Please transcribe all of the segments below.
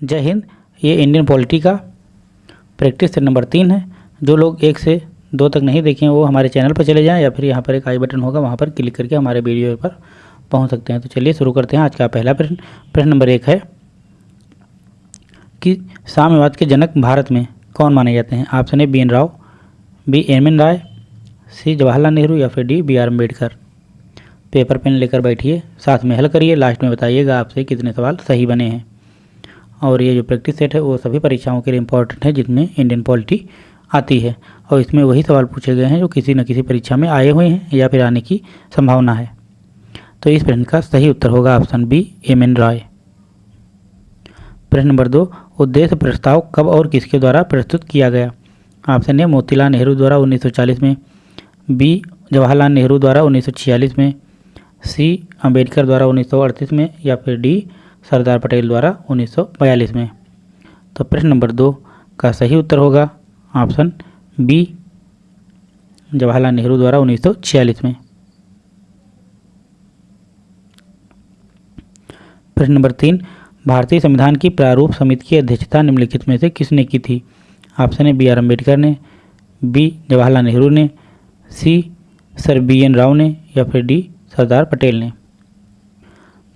जय हिंद, ये Indian polity का प्रैक्टिस सेट नंबर तीन है। जो लोग एक से दो तक नहीं देखे हैं, वो हमारे चैनल पर चले जाएँ या फिर यहाँ पर एक आई बटन होगा, वहाँ पर क्लिक करके हमारे वीडियो पर पहुँच सकते हैं। तो चलिए शुरू करते हैं। आज का पहला प्रश्न प्रश्न नंबर एक है कि साम्यवाद के जनक भारत में कौन माने जाते हैं? Option A B N Rao B M N Roy C Jawaharlal Nehru या फिर D B R Ambedkar paper pen लेकर बैठिए, साथ में हल करिए लास्ट में बताइएगा आपसे कितने सवाल सही बने हैं। और ये जो प्रैक्टिस सेट है, वो सभी परीक्षाओं के लिए इम्पोर्टेंट है जिसमें इंडियन पॉलिटी आती है। और इसमें वही सवाल पूछे गए हैं, जो किसी न किसी परीक्षा में आए हुए हैं या फिर आने की संभावना है। तो इस प्रश्न का सही उत्तर होगा option B M N Roy प्रश्न नंबर दो, उद्देश्य प्रस्ताव कब और किसके द्वारा प्रस्तुत किया गया? ऑप्शन ए मोतीलाल नेहरू द्वारा 1940 में। बी जवाहरलाल नेहरू द्वारा 1946 में। सी अंबेडकर द्वारा 1938 में। या फिर डी सरदार पटेल द्वारा 1942 में। तो प्रश्न नंबर दो का सही उत्तर होगा ऑप्शन बी, जवाहरलाल नेहरू द्वारा 1946 में। प्रश्न नंबर तीन, भारतीय संविधान की प्रारूप समिति की अध्यक्षता निम्नलिखित में से किसने की थी? Option A, B, R, Ambedkar ने, बी, जवाहरलाल नेहरू ने, C, sir, B, N, Rao ने या फिर डी, सरदार पटेल ने।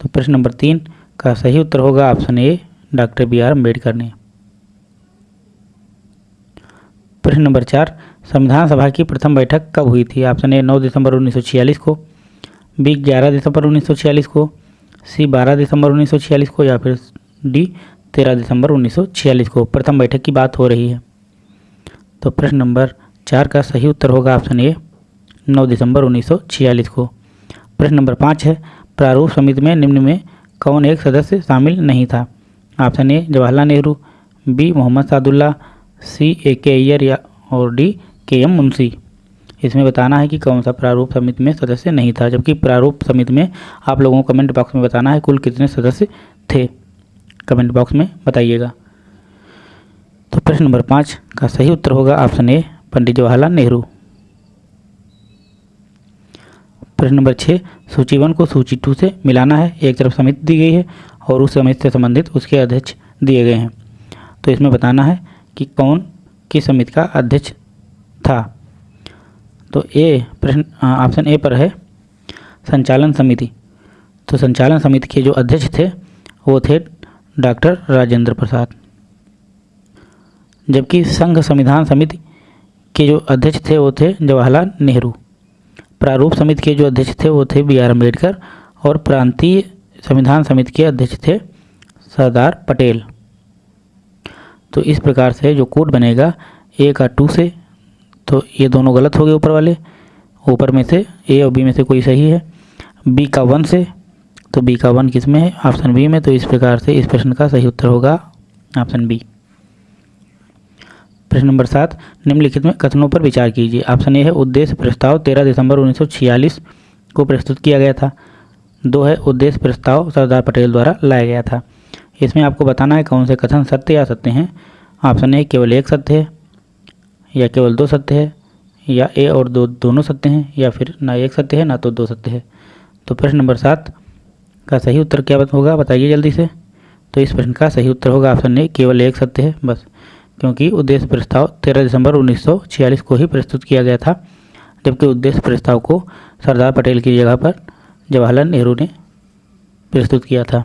तो प्रश्न नंबर तीन का सही उत्तर होगा option A, doctor B R Ambedkar ने। प्रश्न नंबर चार, संविधान सभा की प्रथम बैठक कब हुई थी? ऑप्शन ए, नौ दिसंबर 1946 को, बी, ग्यारह दिसंबर 1946 को, सी, बारह दिसंबर 1946 को, या फिर डी, तेरह दिसंबर 1946 को। प्रथम बैठक की बात हो रही है। तो प्रश्न नंबर चार का सही उत्तर होगा ऑप्शन ए, नौ दिसंबर 1946 को। प्रश्न नंबर पाँच है, प्रारूप समिति में निम्न में कौन एक सदस्य शामिल नहीं था? Option A, Jawaharlal Nehru, B, Mohammad Saadulla, C, A K Ayyar या, और डी, के एम मुंशी। इसमें बताना है कि कौन सा प्रारूप समिति में सदस्य नहीं था, जबकि प्रारूप समिति में आप लोगों को कमेंट बॉक्स में बताना है कुल कितने सदस्य थे। कमेंट बॉक्स में बताइएगा। तो प्रश्न नंबर पाँच का सही उत्तर होगा ऑप्शन ए, पंडित जवाहरलाल नेहरू। प्रश्न नंबर छः, सूची वन को सूची टू से मिलाना है, एक तरफ़ समिति दी गई है और उस समिति से संबंधित उसके अध्यक्ष दिए गए हैं। तो इसमें बताना है कि कौन किस समिति का अध्यक्ष था। तो ए प्रश्न ऑप्शन ए पर है, संचालन समिति। तो संचालन समिति के जो अध्यक्ष थे, वो थे डॉक्टर राजेंद्र प्रसाद। जबकि संघ संविधान समिति के जो अध्यक्ष थे, वो थे जवाहरलाल नेहरू। प्रारूप समिति के जो अध्यक्ष थे, वो थे बी आर अंबेडकर और प्रांतीय संविधान समिति के अध्यक्ष थे सरदार पटेल। तो इस प्रकार से जो कोड बनेगा ए का टू से तो ये दोनों गलत हो गए ऊपर वाले। ऊपर में से ए और बी में से कोई सही है। बी का वन से तो बी का वन किसमें है? ऑप्शन बी में तो इस प्रकार से इस प्रश्न का सही उत्तर होगा। ऑप्शन बी प्रश्न नंबर सात, निम्नलिखित में कथनों पर विचार कीजिए। ऑप्शन ए है उद्देश्य प्रस्ताव, तेरह दिसंबर 1946 को प्रस्तुत किया गया था। दो है उद्देश्य प्रस्ताव, सरदार पटेल द्वारा लाया गया था। इसमें आपको बताना है कौन से कथन सत्य या सत्य हैं। ऑप्शन ए, केवल एक सत्य है, या केवल दो सत्य है, या ए और दो दोनों सत्य हैं, या फिर ना एक सत्य है, ना तो दो सत्य है। तो प्रश्न नंबर सात का सही उत्तर क्या होगा, बताइए जल्दी से। तो इस प्रश्न का सही उत्तर होगा ऑप्शन ए, केवल एक सत्य है, बस। क्योंकि उद्देश्य प्रस्ताव 13 दिसंबर 1946 को ही प्रस्तुत किया गया था, जबकि उद्देश्य प्रस्ताव को सरदार पटेल की जगह पर जवाहरलाल नेहरू ने प्रस्तुत किया था।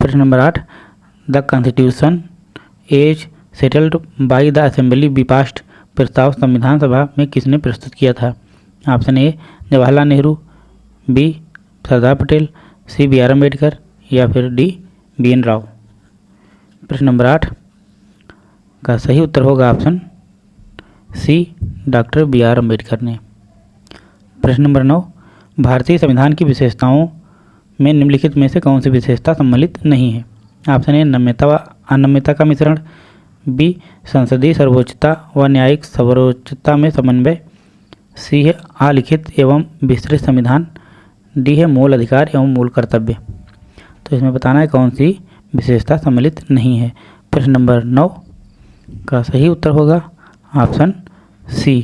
प्रश्न नंबर आठ, the constitution as settled by the assembly be passed प्रस्ताव संविधान सभा में किसने प्रस्तुत किया था? Option A, Jawaharlal Nehru, B, Sardar Patel, C, B, R Ambedkar या फिर डी बी एन राव प्रश्न नंबर आठ। का सही उत्तर होगा option C, doctor B R Ambedkar ने। प्रश्न नंबर नौ। भारतीय संविधान की विशेषताओं में निम्नलिखित में से कौन सी विशेषता सम्मिलित नहीं है? ऑप्शन ए, नम्यता व अनम्यता का मिश्रण। बी, संसदीय सर्वोच्चता व न्यायिक सर्वोच्चता में समन्वय। सी है अलिखित एवं विस्तृत संविधान। डी है मूल अधिकार एवं मूल कर्तव्य। तो इसमें बताना है कौन सी विशेषता सम्मिलित नहीं है। प्रश्न नंबर नौ का सही उत्तर होगा ऑप्शन सी।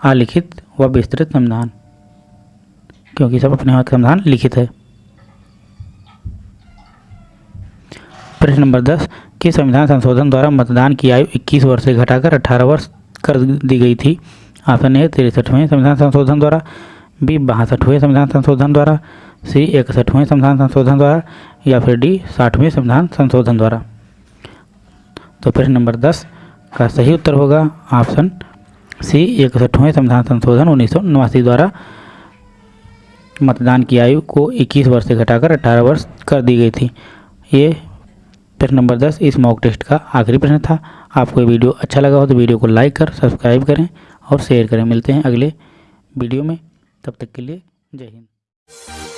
अलिखित व विस्तृत संविधान, क्योंकि सब अपने हाथ समाधान लिखित है। प्रश्न नंबर दस कि संविधान संशोधन द्वारा मतदान की आयु 21 वर्ष से घटाकर 18 वर्ष कर दी गई थी? ऑप्शन ए, तिरसठवें संविधान संशोधन द्वारा बी बासठवें संविधान संशोधन द्वारा, सी इकसठवें संविधान संशोधन द्वारा, या फिर डी साठवें संविधान संशोधन द्वारा। तो प्रश्न नंबर दस का सही उत्तर होगा ऑप्शन सी इकसठवें संविधान संशोधन उन्नीस सौ नवासी द्वारा। मतदान की आयु को 21 वर्ष से घटाकर 18 वर्ष कर दी गई थी। ये प्रश्न नंबर 10 इस मॉक टेस्ट का आखिरी प्रश्न था। आपको ये वीडियो अच्छा लगा हो तो वीडियो को लाइक कर सब्सक्राइब करें और शेयर करें। मिलते हैं अगले वीडियो में। तब तक के लिए जय हिंद।